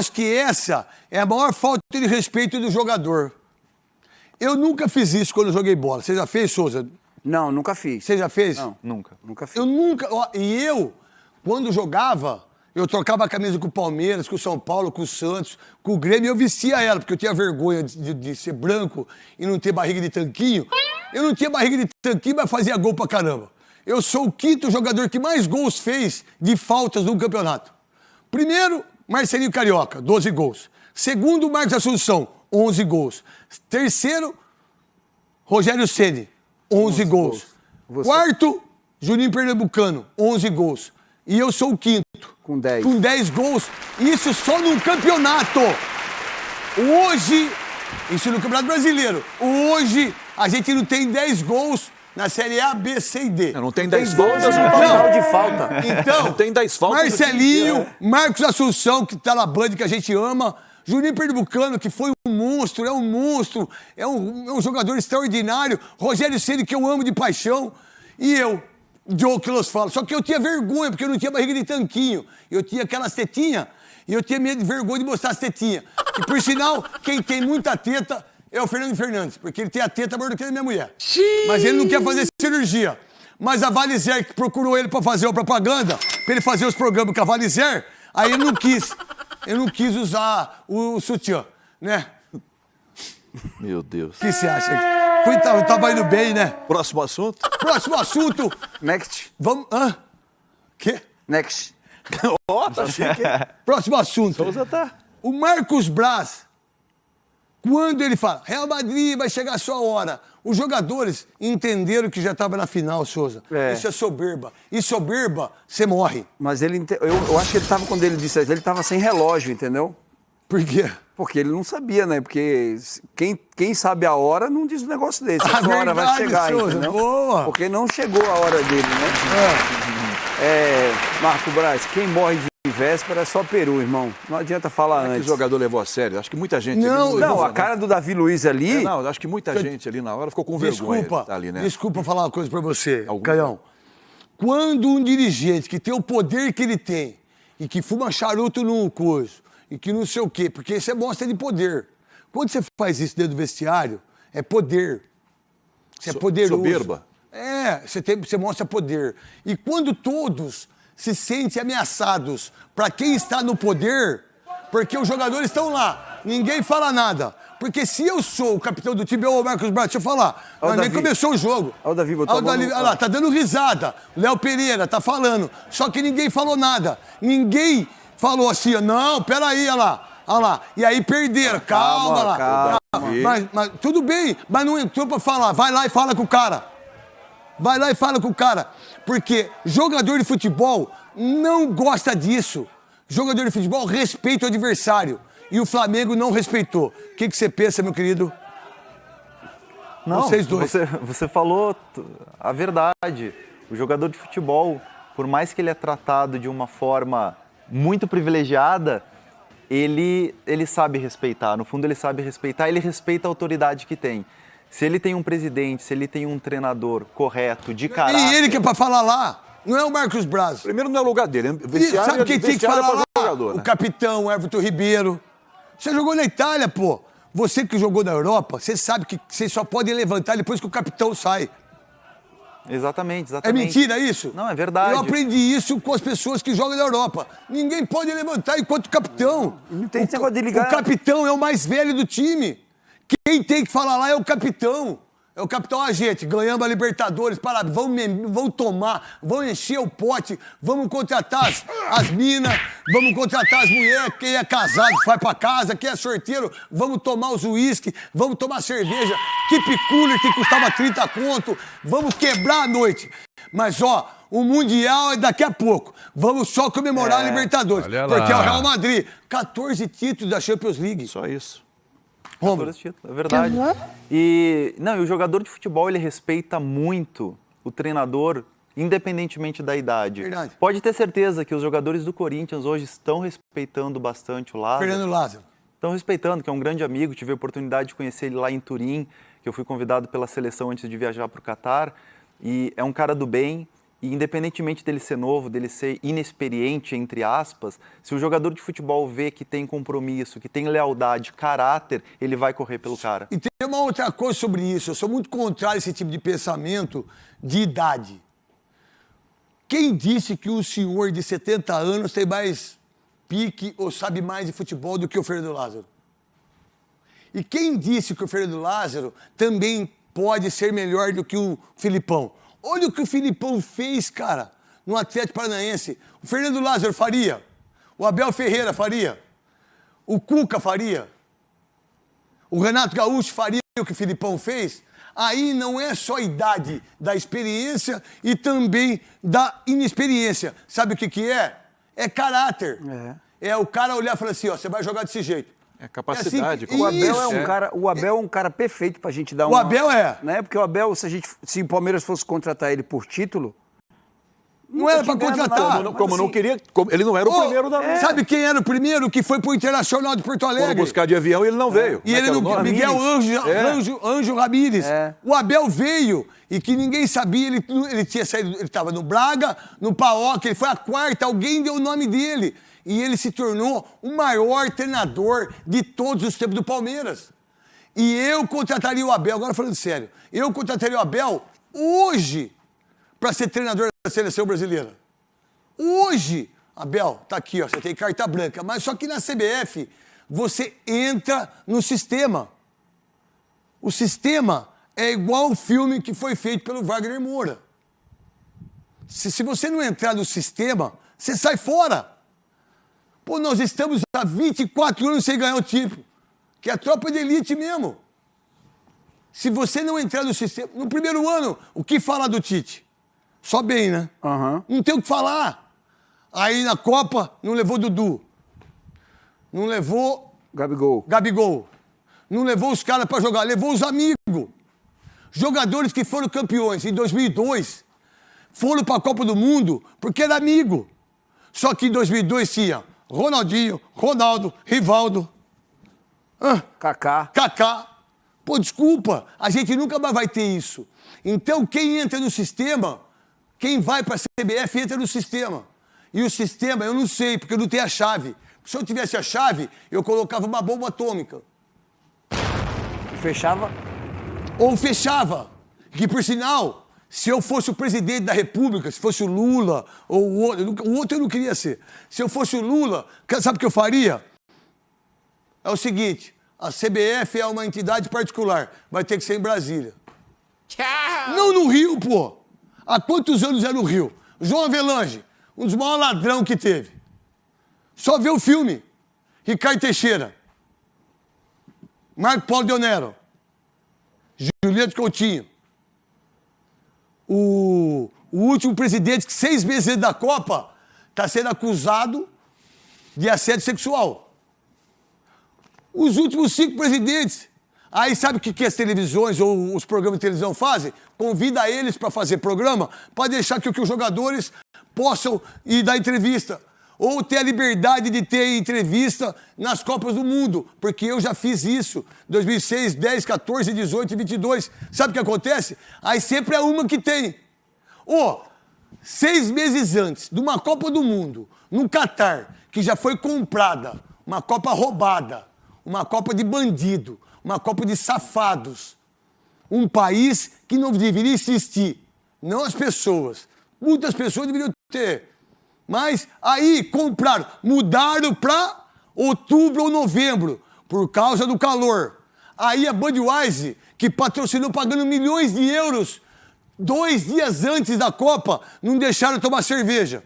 Eu acho que essa é a maior falta de respeito do jogador. Eu nunca fiz isso quando joguei bola. Você já fez, Souza? Não, nunca fiz. Você já fez? Não, Nunca. nunca fiz. Eu nunca. ó, E eu, quando jogava, eu trocava a camisa com o Palmeiras, com o São Paulo, com o Santos, com o Grêmio, eu vestia ela, porque eu tinha vergonha de, de- de ser branco e não ter barriga de tanquinho. Eu não tinha barriga de tanquinho, mas fazia gol pra caramba. Eu sou o quinto jogador que mais gols fez de faltas no campeonato. Primeiro, Marcelinho Carioca, 12 gols. Segundo, Marcos Assunção, 11 gols. Terceiro, Rogério Ceni, 11, gols. Você- Quarto, Juninho Pernambucano, 11 gols. E eu sou o quinto. Com 10. Com 10 gols. Isso só num campeonato. Hoje, isso no Campeonato Brasileiro. Hoje, a gente não tem 10 gols na Série A, B, C e D. Não tem 10 gols faltas, no não total de falta. Então, Não tem 10 faltas Marcelinho. Marcos Assunção, que tá na Band, que a gente ama. Juninho Pernambucano, que foi um monstro, é um monstro, é um, é um jogador extraordinário. Rogério Ceni que eu amo de paixão. E eu, Joe que los falo. Só que eu tinha vergonha, porque eu não tinha barriga de tanquinho. Eu tinha aquelas tetinhas, e eu tinha medo de vergonha de mostrar as tetinhas. E por sinal, quem tem muita teta é o Fernando Fernandes, porque ele tem a teta maior do que a minha mulher. Mas ele não quer fazer cirurgia. Mas a Valizer, que procurou ele pra fazer a propaganda, pra ele fazer os programas com a Valizer, aí ele não quis. Ele não quis usar o, o sutiã, né? Meu Deus. O que você acha? Fui, tava, tava indo bem, né? Próximo assunto? Próximo assunto. Next. Vamos. Hã? Quê? Next. Ó, tá chique. Próximo assunto. Souza tá. O Marcos Braz, quando ele fala, Real Madrid vai chegar a sua hora, os jogadores entenderam que já estava na final, Souza. É. Isso é soberba. E soberba, você morre. Mas ele. Eu, eu acho que ele tava, quando ele disse isso, ele tava sem relógio, entendeu? Por quê? Porque ele não sabia, né? Porque quem, quem sabe a hora não diz um negócio desse. Ah, A sua hora vai verdade, chegar, Souza, entendeu? boa. Porque não chegou a hora dele, né? É, Marco Braz, quem morre de véspera é só peru, irmão. Não adianta falar é que o antes. jogador levou a sério? Acho que muita gente. Não, ali Não, levou, a cara do Davi Luiz ali. É, não, acho que muita gente ali na hora ficou com vergonha. Desculpa, de tá ali, né? desculpa falar uma coisa pra você, Algum- Caião. Quando um dirigente que tem o poder que ele tem e que fuma charuto num curso e que não sei o quê, porque isso é mostra de poder. Quando você faz isso dentro do vestiário, é poder. Você é So- poderoso. soberba. É, você, tem, você mostra poder. E quando todos se sentem ameaçados para quem está no poder, porque os jogadores estão lá, ninguém fala nada. Porque se eu sou o capitão do time, ô Marcos Braz, deixa eu falar. Mas nem começou o jogo. Ó o Davi, botou Ó a mão Davi- olha lá, tá dando risada. Léo Pereira tá falando. Só que ninguém falou nada. Ninguém falou assim, não, peraí, olha lá. Olha lá. E aí perderam. Calma, Calma, lá. calma. Mas, mas tudo bem, mas não entrou pra falar. Vai lá e fala com o cara. Vai lá e fala com o cara. Porque jogador de futebol não gosta disso. Jogador de futebol respeita o adversário. E o Flamengo não respeitou. O que, que você pensa, meu querido? Não, Vocês dois. Você, você falou a verdade. O jogador de futebol, por mais que ele é tratado de uma forma muito privilegiada, ele, ele sabe respeitar. No fundo, ele sabe respeitar, ele respeita a autoridade que tem. Se ele tem um presidente, se ele tem um treinador correto, de caráter... E ele que é pra falar lá. Não é o Marcos Braz. Primeiro não é lugar dele. E Vestiário, sabe quem tinha que é falar lá? jogador, O né? capitão o Everton Ribeiro. Você jogou na Itália, pô. Você que jogou na Europa, você sabe que você só pode levantar depois que o capitão sai. Exatamente, É exatamente. mentira isso? Não, é verdade. Eu aprendi isso com as pessoas que jogam na Europa. Ninguém pode levantar enquanto o capitão. Não tem o, esse negócio de ligar. O capitão é o mais velho do time. Quem tem que falar lá é o capitão. É o capitão, ah, gente, ganhamos a Libertadores, para, vamos, vamos tomar, vamos encher o pote, vamos contratar as, as minas, vamos contratar as mulheres, quem é casado vai pra casa, quem é sorteiro, vamos tomar os uísque, vamos tomar cerveja, keep cooler que custava 30 conto, vamos quebrar a noite. Mas, ó, o Mundial é daqui a pouco. Vamos só comemorar a Libertadores, porque é o Real Madrid. 14 títulos da Champions League. Só isso. Romulo. 14 títulos, é verdade. E, não, e o jogador de futebol, ele respeita muito o treinador, independentemente da idade. Verdade. Pode ter certeza que os jogadores do Corinthians hoje estão respeitando bastante o Lázaro. Fernando Lázaro. Estão respeitando, que é um grande amigo. Tive a oportunidade de conhecer ele lá em Turim, que eu fui convidado pela seleção antes de viajar para o Catar. E é um cara do bem. E independentemente dele ser novo, dele ser inexperiente, entre aspas, se o jogador de futebol vê que tem compromisso, que tem lealdade, caráter, ele vai correr pelo cara. E tem uma outra coisa sobre isso. Eu sou muito contrário a esse tipo de pensamento de idade. Quem disse que o senhor de 70 anos tem mais pique ou sabe mais de futebol do que o Fernando Lázaro? E quem disse que o Fernando Lázaro também pode ser melhor do que o Filipão? Olha o que o Filipão fez, cara, no Atlético Paranaense. O Fernando Lázaro faria. O Abel Ferreira faria. O Cuca faria. O Renato Gaúcho faria o que o Filipão fez. Aí não é só a idade da experiência e também da inexperiência. Sabe o que, que é? É caráter. É. é o cara olhar e falar assim: ó, você vai jogar desse jeito. É capacidade. É assim, O Abel é um cara, o Abel é um cara perfeito pra gente dar O uma, Abel é. né? Porque o Abel, se a gente, se o Palmeiras fosse contratar ele por título, Não era ganhado contratar. Como, não- como não assim- queria. como- ele não era o Ô, primeiro da. é. Sabe quem era o primeiro que foi pro Internacional de Porto Foram Alegre? buscar de avião e ele não veio. E Como é ele não. o? Miguel Anjo, É. Anjo, Anjo Ramírez. É. O Abel veio e que ninguém sabia, ele, ele tinha saído, ele estava no Braga, no Paok, ele foi a quarta, alguém deu o nome dele. E ele se tornou o maior treinador de todos os tempos do Palmeiras. E eu contrataria o Abel, agora falando sério, eu contrataria o Abel hoje para ser treinador da seleção brasileira. Hoje, Abel, tá aqui, ó, você tem carta branca, mas só que na CBF você entra no sistema. O sistema é igual o filme que foi feito pelo Wagner Moura. Se, se você não entrar no sistema, você sai fora. Pô, nós estamos há 24 anos sem ganhar o título, que é a tropa de elite mesmo. Se você não entrar no sistema. No primeiro ano, o que falar do Tite? Só bem, né? Aham. Não tem o que falar. Aí na Copa, não levou Dudu. Não levou Gabigol. Gabigol. Não levou os caras pra jogar, levou os amigos. Jogadores que foram campeões em 2002 foram pra Copa do Mundo porque era amigo. Só que em 2002 tinha Ronaldinho, Ronaldo, Rivaldo, ah, Kaká. Kaká. Pô, desculpa, a gente nunca mais vai ter isso. Então, quem entra no sistema, quem vai para a CBF entra no sistema. E o sistema, eu não sei, porque eu não tenho a chave. Se eu tivesse a chave, eu colocava uma bomba atômica. Fechava. Ou fechava. Que, por sinal, se eu fosse o presidente da República, se fosse o Lula, ou o outro, o outro eu não queria ser. Se eu fosse o Lula, sabe o que eu faria? É o seguinte: a CBF é uma entidade particular, vai ter que ser em Brasília. Não no Rio, pô. Há quantos anos é no Rio? João Avelange, um dos maiores ladrão que teve. Só vê o filme. Ricardo Teixeira. Marco Paulo Deonero. Juliette Coutinho. O, o último presidente que seis meses antes da Copa está sendo acusado de assédio sexual. Os últimos cinco presidentes. Aí sabe o que, que as televisões ou os programas de televisão fazem? Convida eles para fazer programa para deixar que, que os jogadores possam ir dar entrevista. Ou ter a liberdade de ter entrevista nas Copas do Mundo. Porque eu já fiz isso. 2006, 10, 14, 18 e 22. Sabe o que acontece? Aí sempre é uma que tem. Ô, seis meses antes de uma Copa do Mundo, no Catar, que já foi comprada, uma Copa roubada, uma Copa de bandido, uma Copa de safados, um país que não deveria existir, não as pessoas. Muitas pessoas deveriam ter. Mas aí compraram, mudaram para outubro ou novembro, por causa do calor. Aí a Budweiser, que patrocinou pagando milhões de euros, dois dias antes da Copa, não deixaram tomar cerveja.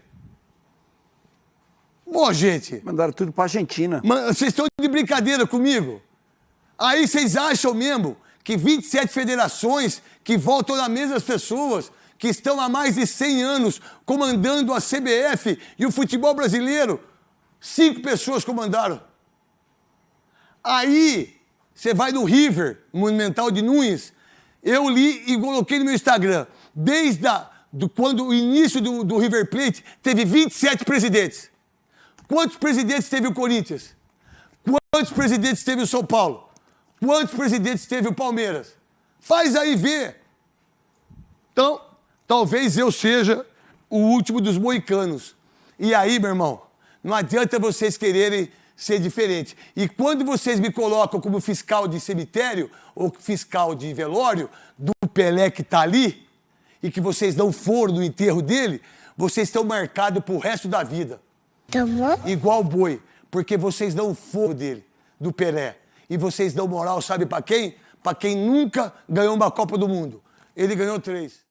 Pô, gente, Mandaram tudo pra Argentina. vocês estão de brincadeira comigo? Aí vocês acham mesmo que 27 federações que voltam na mesma pessoas, que estão há mais de 100 anos comandando a CBF e o futebol brasileiro, cinco pessoas comandaram. Aí você vai no River, Monumental de Nunes, eu li e coloquei no meu Instagram, desde a, do, quando o início do, do River Plate, teve 27 presidentes. Quantos presidentes teve o Corinthians? Quantos presidentes teve o São Paulo? Quantos presidentes teve o Palmeiras? Faz aí ver. Então, talvez eu seja o último dos moicanos. E aí, meu irmão, não adianta vocês quererem ser diferente. E quando vocês me colocam como fiscal de cemitério ou fiscal de velório do Pelé que tá ali e que vocês não foram no enterro dele, vocês estão marcados pro resto da vida. Tá bom? Igual boi, porque vocês não foram dele, do Pelé. E vocês dão moral, sabe pra quem? Pra quem nunca ganhou uma Copa do Mundo. Ele ganhou três.